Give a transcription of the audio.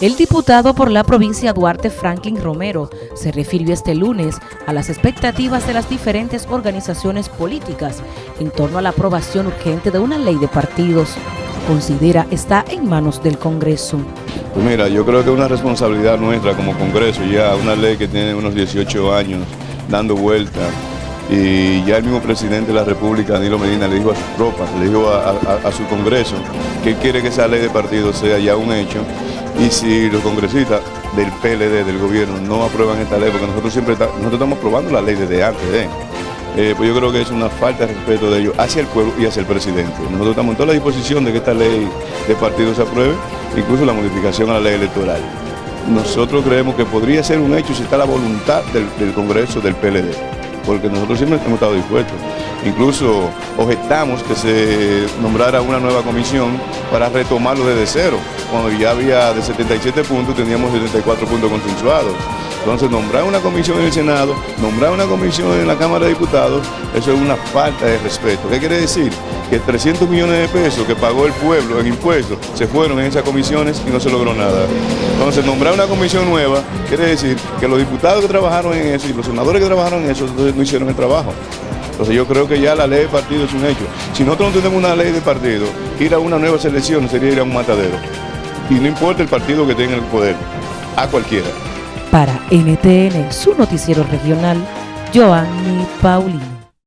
El diputado por la provincia Duarte Franklin Romero se refirió este lunes a las expectativas de las diferentes organizaciones políticas en torno a la aprobación urgente de una ley de partidos. Considera está en manos del Congreso. Pues mira, yo creo que es una responsabilidad nuestra como Congreso, ya una ley que tiene unos 18 años dando vuelta y ya el mismo presidente de la República, Danilo Medina, le dijo a sus tropas, le dijo a, su Congreso que quiere que esa ley de partidos sea ya un hecho y si los congresistas del PLD, del gobierno, no aprueban esta ley, porque nosotros siempre nosotros estamos aprobando la ley desde antes, ¿eh? Eh, pues yo creo que es una falta de respeto de ellos hacia el pueblo y hacia el presidente. Nosotros estamos en toda la disposición de que esta ley de partidos se apruebe, incluso la modificación a la ley electoral. Nosotros creemos que podría ser un hecho si está la voluntad del, del Congreso del PLD, porque nosotros siempre hemos estado dispuestos. Incluso objetamos que se nombrara una nueva comisión para retomarlo desde cero. Cuando ya había de 77 puntos, teníamos 74 puntos consensuados. Entonces, nombrar una comisión en el Senado, nombrar una comisión en la Cámara de Diputados, eso es una falta de respeto. ¿Qué quiere decir? Que 300 millones de pesos que pagó el pueblo en impuestos se fueron en esas comisiones y no se logró nada. Entonces, nombrar una comisión nueva quiere decir que los diputados que trabajaron en eso y los senadores que trabajaron en eso no hicieron el trabajo. Entonces yo creo que ya la ley de partido es un hecho. Si nosotros no tenemos una ley de partido, ir a una nueva selección sería ir a un matadero. Y no importa el partido que tenga el poder, a cualquiera. Para NTN, su noticiero regional, Joanny Paulino.